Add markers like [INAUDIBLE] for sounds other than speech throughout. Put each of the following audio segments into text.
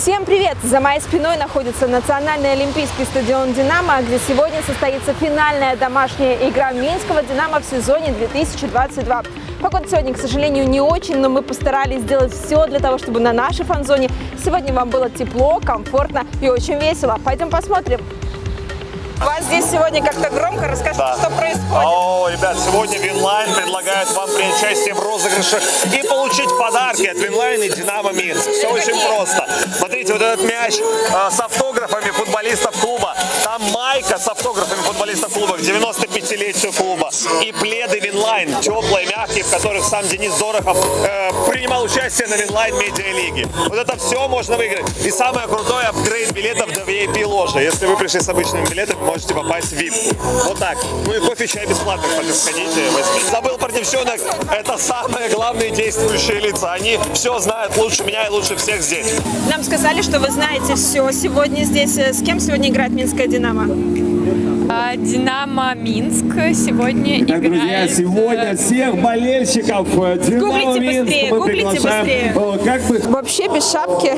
Всем привет! За моей спиной находится Национальный олимпийский стадион «Динамо», где сегодня состоится финальная домашняя игра Минского «Динамо» в сезоне 2022. Погода сегодня, к сожалению, не очень, но мы постарались сделать все для того, чтобы на нашей фан-зоне сегодня вам было тепло, комфортно и очень весело. Пойдем посмотрим. Вас здесь сегодня как-то громко. Расскажите, Да. что происходит. О, ребят, сегодня Winline предлагает вам принять участие в розыгрыше и получить подарки от Winline и Динамо Минск. Все очень просто. Смотрите, вот этот мяч э, с автографами футболистов клуба. Там майка с автографами футболистов клуба к 95-летию клуба. И пледы Winline, теплые, мягкие, в которых сам Денис Дорохов э, принимал участие на Winline медиалиге. Вот это все можно выиграть. И самое крутое апгрейд билетов до VIP ложи. Если вы пришли с обычными билетами, можете попасть в VIP. Вот так. Ну и кофе, чай бесплатно, кстати, возьмите. Забыл про девчонок. Это самые главные действующие лица. Они все знают лучше меня и лучше всех здесь. Нам сказали, что вы знаете все сегодня здесь. С кем сегодня играет Минская «Динамо»? А, Динамо Минск сегодня Так, друзья, играет. сегодня всех болельщиков э, Динамо Гуглите Минск быстрее, мы приглашаем, быстрее. э, Как бы Вообще без шапки.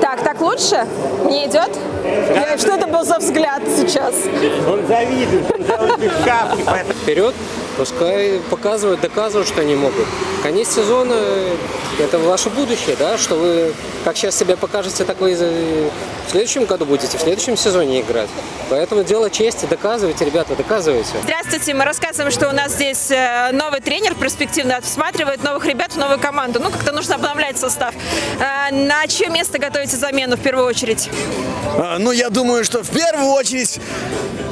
Так, так лучше? Не идет? Что это был за взгляд сейчас? Он завидует, он завидует шапки, вперед, пускай показывают, доказывают, что они могут. Конец сезона – это ваше будущее, да, что вы как сейчас себя покажете, так вы в следующем году будете, в следующем сезоне играть. Поэтому дело чести, доказывайте, ребята, доказывайте. Здравствуйте, мы рассказываем, что у нас здесь э, новый тренер перспективно всматривает новых ребят в новую команду. Ну, как-то нужно обновлять состав. Э, На чье место готовите замену в первую очередь? А, Ну, я думаю, что в первую очередь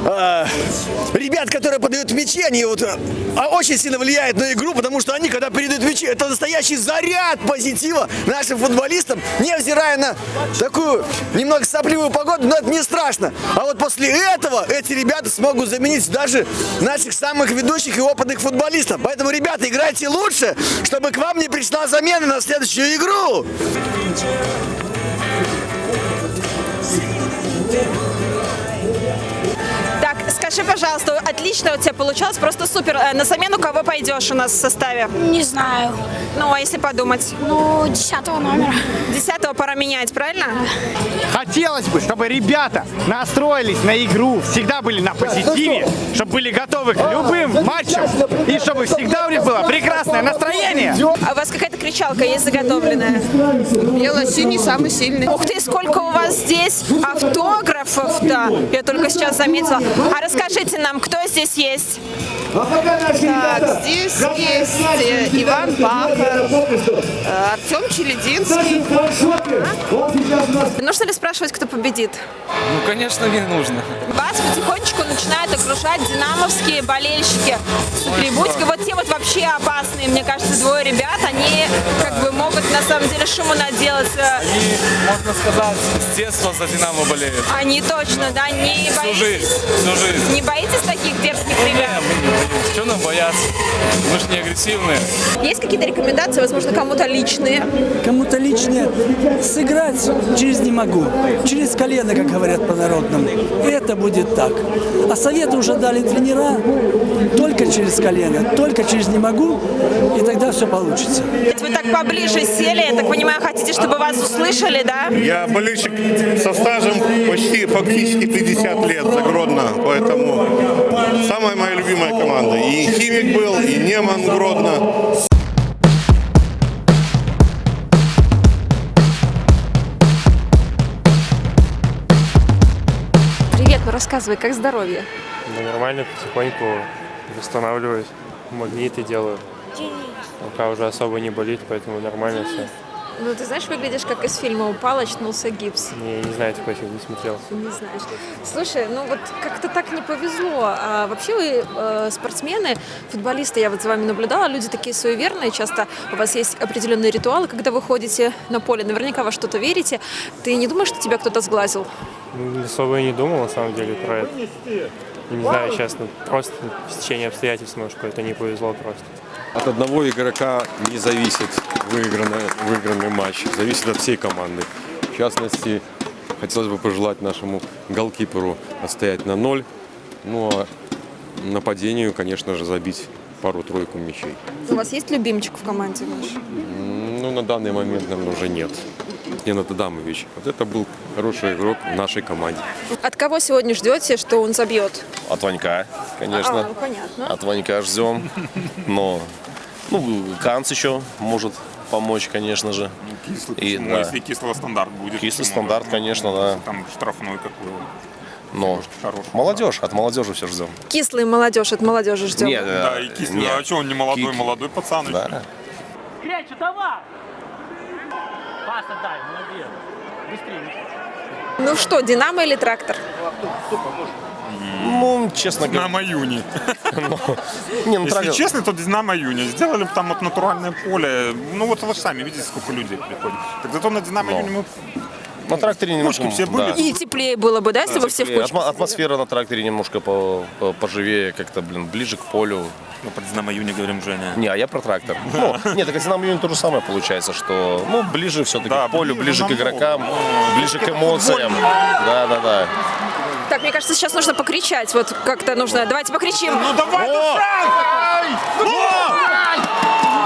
а, ребят, которые подают мячи, они вот а, очень сильно влияют на игру, потому что они, когда передают мячи, это настоящий заряд позитива нашим футболистам, невзирая на такую немного сопливую погоду, но это не страшно. А вот после этого эти ребята смогут заменить даже наших самых ведущих и опытных футболистов. Поэтому, ребята, играйте лучше, чтобы к вам не пришла замена на следующую игру. Скажи, пожалуйста, отлично у тебя получалось, просто супер. Э, На замену кого пойдешь у нас в составе? Не знаю. Ну, а если подумать? Ну, десятого номера. Десятого пора менять, правильно? хотелось бы, чтобы ребята настроились на игру, всегда были на позитиве, чтобы были готовы к любым матчам и чтобы всегда у них было прекрасное настроение. А у вас какая-то кричалка есть заготовленная? Бело-синий самый сильный. Ух ты, сколько у вас здесь автографов-то! Я только сейчас заметила. А расскажите нам, кто здесь есть? Так, здесь есть э, Иван Пахар, э, Артем Челединский. Нужно ли спрашивать, кто победит? Ну, конечно, не нужно. Вас потихонечку начинают окружать динамовские болельщики с трибунки. Вот те вот вообще опасные, мне кажется, двое ребят, они как бы могут на самом деле шуму наделать. И, можно сказать, с детства за «Динамо» болеют. Они точно, да, не Всю боитесь, жизнь, всю жизнь. не боитесь таких дерзких ребят? Боимся. Чего нам бояться? Мы же не агрессивные. Есть какие-то рекомендации, возможно, кому-то личные? Кому-то личное сыграть через не могу, через колено, как говорят по-народному. Это будет так. А советы уже дали тренера только через колено, только через не могу, и тогда все получится. Вы так поближе сели, я так понимаю, хотите, чтобы вас услышали, да? Я болельщик со стажем почти фактически 50 лет за Гродно, поэтому самая моя любимая команда. И Химик был, и Неман Гродно. Привет, ну рассказывай, как здоровье? Да нормально, потихоньку восстанавливаюсь. Магниты делаю. Рука уже особо не болит, поэтому нормально все. Ну, ты знаешь, выглядишь как из фильма «Упал, очнулся гипс». Не, не знаю, такой фильм не смотрел. Не знаешь. Слушай, ну вот как-то так не повезло. А вообще вы э, спортсмены, футболисты, я вот за вами наблюдала, люди такие суеверные, часто у вас есть определенные ритуалы, когда вы ходите на поле, наверняка во что-то верите. Ты не думаешь, что тебя кто-то сглазил? Ну, особо и не думал, на самом деле, про это. Не знаю, честно, просто стечение обстоятельств, может, какое-то не повезло просто. От одного игрока не зависит выигранный, выигранный матч, зависит от всей команды. В частности, хотелось бы пожелать нашему голкиперу отстоять на ноль, ну а нападению, конечно же, забить пару-тройку мячей. У вас есть любимчик в команде ваш? Ну, на данный момент, наверное, уже нет. Ненад Адамович. Вот это был хороший игрок в нашей команде. От кого сегодня ждете, что он забьет? От Ванька, конечно. А, ну, понятно. От Ванька ждем. Но, ну, Канц еще может помочь, конечно же. Кислый, И, почему? да. Если кислого стандарт будет. Кислый стандарт, конечно, да. Там штрафной какой. Но хороший. молодежь, от молодежи все ждем. Кислый молодежь, от молодежи ждем. Нет, Да, и кислый. нет. А что, он не молодой, Ки- молодой пацан. еще. Да. Крячу, давай! Пас отдай, молодец. Быстрее. Ну что, Динамо или трактор? Ну, честно говоря. Динамо Юни. [LAUGHS] Не, ну, Если честно, то Динамо Юни. Сделали бы там вот натуральное поле. Ну вот вы сами видите, сколько людей приходит. Так зато на Динамо Ну. Юни мы На тракторе немножко... Все были? да. И теплее было бы, да, если бы все в? Атмо- Атмосфера на тракторе немножко по- по- поживее, как-то, блин, ближе к полю. Мы про Динамо Юни говорим, Женя. Не, а я про трактор. Ну, нет, так Динамо Юнин то же самое получается, что, ну, ближе все-таки Да, к полю, ближе ближе к игрокам, ближе к эмоциям. Да, да, да. Так, мне кажется, сейчас нужно покричать. Вот как-то нужно. Давайте покричим. Ну давай,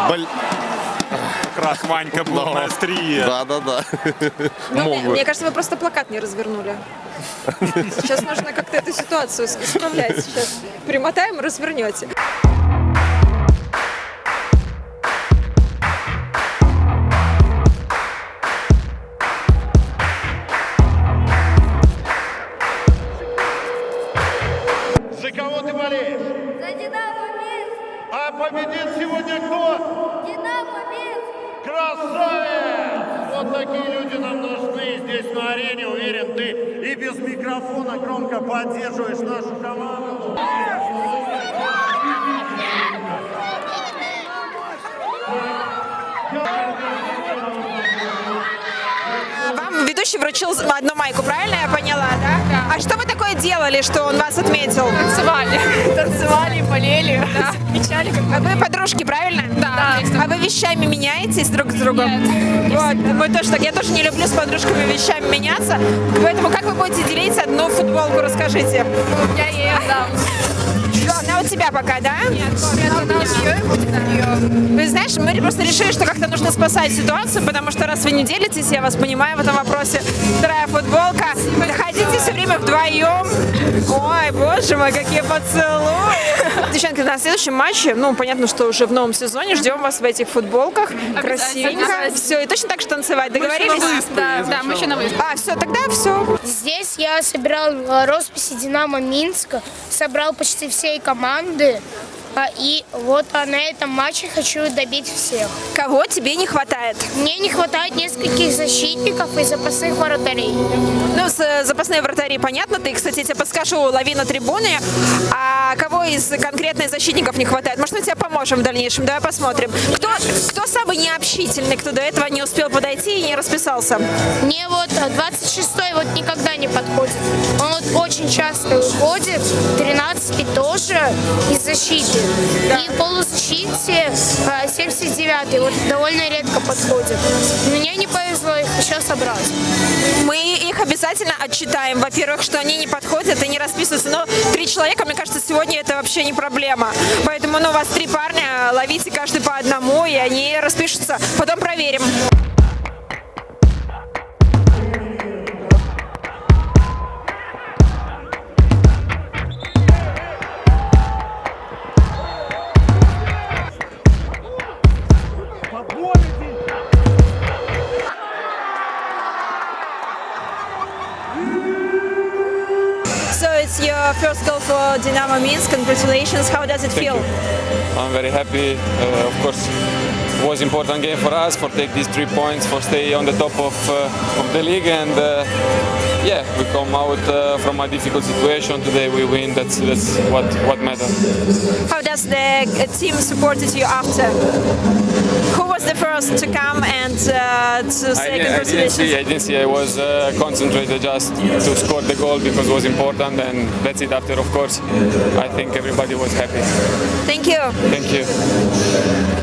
Блин. Как раз Ванька был на острие. Да, да, да. Ну, мне, кажется, вы просто плакат не развернули. Сейчас нужно как-то эту ситуацию исправлять. Сейчас примотаем развернете. За кого ты болеешь? За Динамо Минск. А победит сегодня кто? Такие люди нам нужны здесь на арене. Уверен, ты и без микрофона громко поддерживаешь нашу команду. Вам ведущий вручил одну майку, правильно я поняла, да? А что вы такое делали, что он вас отметил? Танцевали. Танцевали, болели, отмечали. [LAUGHS] А вы подружки, правильно? Да. А вы вещами меняетесь друг с другом? Нет. Вот, мы тоже так. Я тоже не люблю с подружками вещами меняться. Поэтому как вы будете делить одну футболку, расскажите. Я ей отдам. Тебя пока, да? Нет, она у нее и будет у нее. Вы знаешь, мы просто решили, что как-то нужно спасать ситуацию, потому что раз вы не делитесь, я вас понимаю в этом вопросе. Вторая футболка. Ходите все время вдвоем. Ой, боже мой, какие поцелуи. Девчонки, на следующем матче, ну, понятно, что уже в новом сезоне, ждем вас в этих футболках. Красивенько. Все, и точно так же танцевать. Договорились? Да, да, мы еще на выезд. А, все, тогда все. Здесь я собирал э, росписи Динамо Минска, собрал почти всей команды. И вот а, на этом матче хочу добить всех. Кого тебе не хватает? Мне не хватает нескольких защитников и запасных вратарей. Ну, с э, запасные вратари понятно. Ты, кстати, тебе подскажу, лови на трибуне. А кого из конкретных защитников не хватает? Может, мы тебе поможем в дальнейшем? Давай посмотрим. Кто, кто самый необщительный, кто до этого не успел подойти и не расписался? Мне вот 26-й вот никогда не подходит. Он вот очень часто уходит, 13-й тоже из защиты. И полузащите а, 79-й вот довольно редко подходит. Мне не повезло их еще собрать. Мы их обязательно отчитаем. Во-первых, что они не подходят и не расписываются. Но три человека, мне кажется, сегодня это вообще не проблема. Поэтому, ну, у вас три парня, ловите каждый по одному, и они распишутся. Потом проверим. For Dynamo Minsk. Congratulations. How does it feel? I'm very happy. Uh, of course, it was important game for us for take these three points for stay on the top of uh, of the league and uh, yeah, we come out uh, from a difficult situation today. We win. That's that's what what matters. How does the uh, team supported you after? Who was the first to come and uh, to I, say di- I didn't see. I didn't see. I was uh, concentrated just to score the goal because it was important, and that's it. After, of course, I think everybody was happy. Thank you. Thank you.